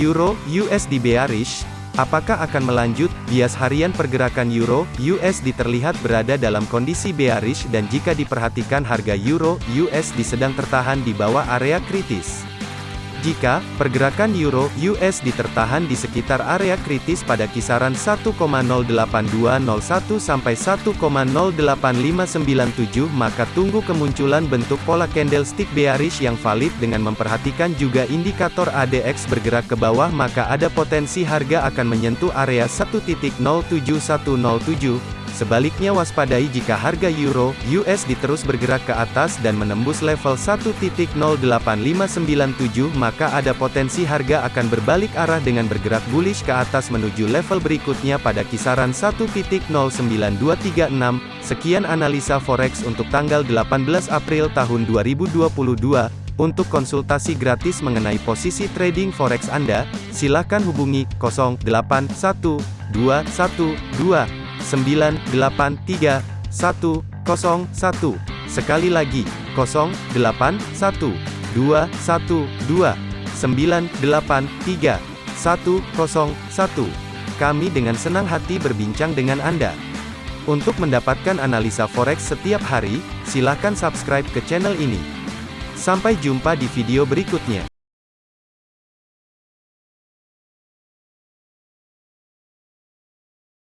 Euro USD bearish, apakah akan melanjut? Bias harian pergerakan Euro USD terlihat berada dalam kondisi bearish dan jika diperhatikan harga Euro USD sedang tertahan di bawah area kritis. Jika pergerakan euro USD tertahan di sekitar area kritis pada kisaran 1,08201 sampai 1,08597 maka tunggu kemunculan bentuk pola candlestick bearish yang valid dengan memperhatikan juga indikator ADX bergerak ke bawah maka ada potensi harga akan menyentuh area 1.07107 Sebaliknya waspadai jika harga euro USD terus bergerak ke atas dan menembus level 1.08597 maka ada potensi harga akan berbalik arah dengan bergerak bullish ke atas menuju level berikutnya pada kisaran 1.09236. Sekian analisa forex untuk tanggal 18 April tahun 2022. Untuk konsultasi gratis mengenai posisi trading forex Anda, silakan hubungi 081212 983 101. Sekali lagi, 081212 983 101. Kami dengan senang hati berbincang dengan Anda. Untuk mendapatkan analisa forex setiap hari, silakan subscribe ke channel ini. Sampai jumpa di video berikutnya.